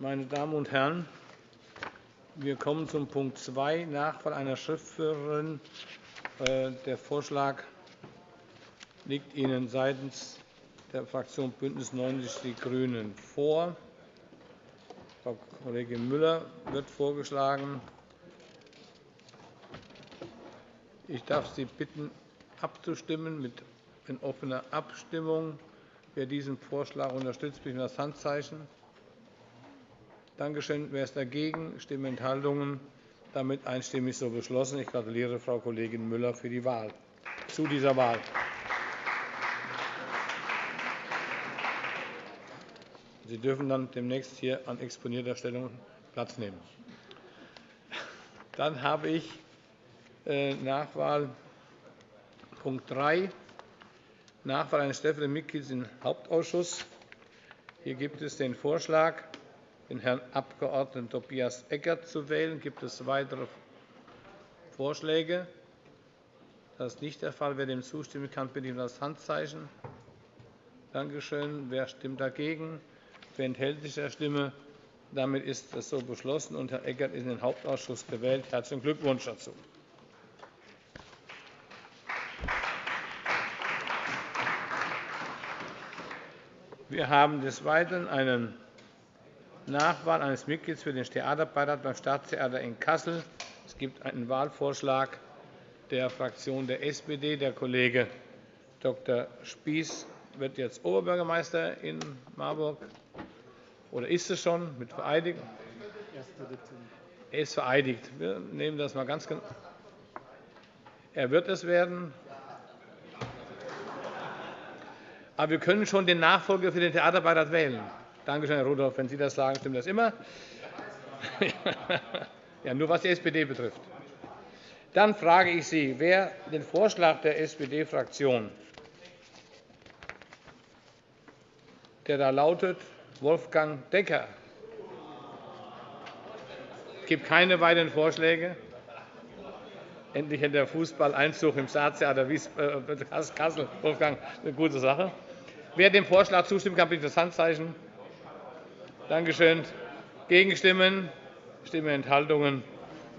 Meine Damen und Herren, wir kommen zum Punkt 2, Nachwahl einer Schriftführerin. Äh, der Vorschlag liegt Ihnen seitens der Fraktion BÜNDNIS 90 die GRÜNEN vor. Frau Kollegin Müller wird vorgeschlagen. Ich darf Sie bitten, abzustimmen mit in offener Abstimmung. Wer diesen Vorschlag unterstützt, bitte das Handzeichen. Danke schön. Wer ist dagegen? Stimmenthaltungen? Damit einstimmig so beschlossen. Ich gratuliere Frau Kollegin Müller für die Wahl zu dieser Wahl. Sie dürfen dann demnächst hier an exponierter Stellung Platz nehmen. Dann habe ich äh, Nachwahl Punkt 3, Nachwahl eines stellvertretenden Mitglieds im Hauptausschuss. Hier gibt es den Vorschlag, den Herrn Abg. Tobias Eckert zu wählen. Gibt es weitere Vorschläge? Das ist nicht der Fall. Wer dem zustimmen kann, bitte ich um das Handzeichen. Danke schön. Wer stimmt dagegen? Wer enthält sich der Stimme? Damit ist das so beschlossen, und Herr Eckert ist in den Hauptausschuss gewählt. Herzlichen Glückwunsch dazu. Wir haben des Weiteren eine Nachwahl eines Mitglieds für den Theaterbeirat beim Staatstheater in Kassel. Es gibt einen Wahlvorschlag der Fraktion der SPD. Der Kollege Dr. Spieß wird jetzt Oberbürgermeister in Marburg. Oder ist es schon mit vereidigt? Er ist vereidigt. Wir nehmen das mal ganz genau. Er wird es werden. Aber wir können schon den Nachfolger für den Theaterbeirat wählen. Danke schön, Herr Rudolph. Wenn Sie das sagen, stimmt das immer. ja, nur was die SPD betrifft. Dann frage ich Sie, wer den Vorschlag der SPD-Fraktion, der da lautet, Wolfgang Decker. Es gibt keine weiteren Vorschläge. Endlich hat der Fußball Einzug im Staatstheater äh, Kassel. Wolfgang, eine gute Sache. Wer dem Vorschlag zustimmen kann, bitte das Handzeichen. Danke schön. Gegenstimmen, Stimmenthaltungen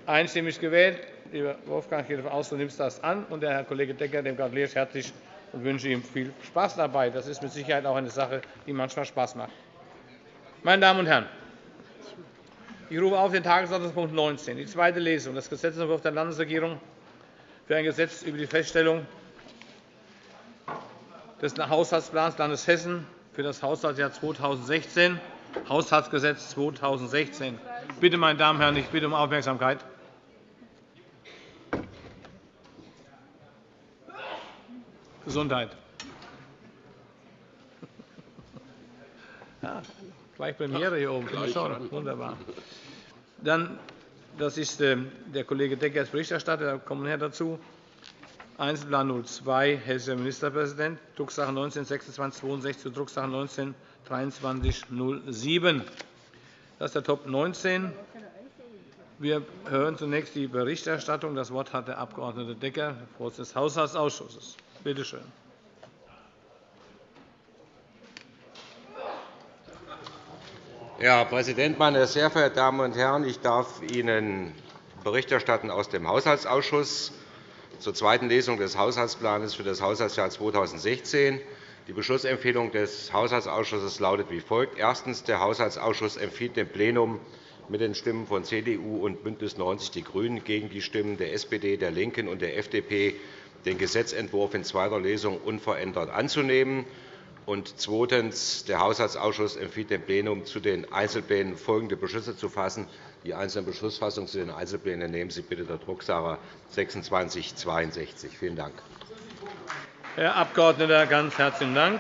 einstimmig gewählt. Lieber Wolfgang, ich gehe davon aus, du nimmst das an. Und der Herr Kollege Decker, dem gratuliere ich herzlich und wünsche ihm viel Spaß dabei. Das ist mit Sicherheit auch eine Sache, die manchmal Spaß macht. Meine Damen und Herren, ich rufe auf den Tagesordnungspunkt 19, die zweite Lesung des Gesetzentwurfs der Landesregierung für ein Gesetz über die Feststellung des Haushaltsplans des Landes Hessen für das Haushaltsjahr 2016, Haushaltsgesetz 2016. Bitte, meine Damen und Herren, ich bitte um Aufmerksamkeit. Gesundheit. Ja, Gleich Premiere hier oben. Wunderbar. Dann, das ist äh, der Kollege Decker als Berichterstatter. Da kommen wir dazu. Einzelplan 02, Hessischer Ministerpräsident, Drucksache 19 2662 zu Drucksache 19 2307. Das ist der Top 19. Wir hören zunächst die Berichterstattung. Das Wort hat der Abg. Decker, Vorsitzender des Haushaltsausschusses. Bitte schön. Herr Präsident, meine sehr verehrten Damen und Herren! Ich darf Ihnen Bericht erstatten aus dem Haushaltsausschuss zur zweiten Lesung des Haushaltsplans für das Haushaltsjahr 2016. Die Beschlussempfehlung des Haushaltsausschusses lautet wie folgt. Erstens. Der Haushaltsausschuss empfiehlt dem Plenum mit den Stimmen von CDU und BÜNDNIS 90 die GRÜNEN gegen die Stimmen der SPD, der LINKEN und der FDP den Gesetzentwurf in zweiter Lesung unverändert anzunehmen. Und zweitens. Der Haushaltsausschuss empfiehlt dem Plenum, zu den Einzelplänen folgende Beschlüsse zu fassen. Die einzelnen Beschlussfassungen zu den Einzelplänen nehmen Sie bitte der Drucksache 2662. Vielen Dank. Herr Abg. ganz herzlichen Dank.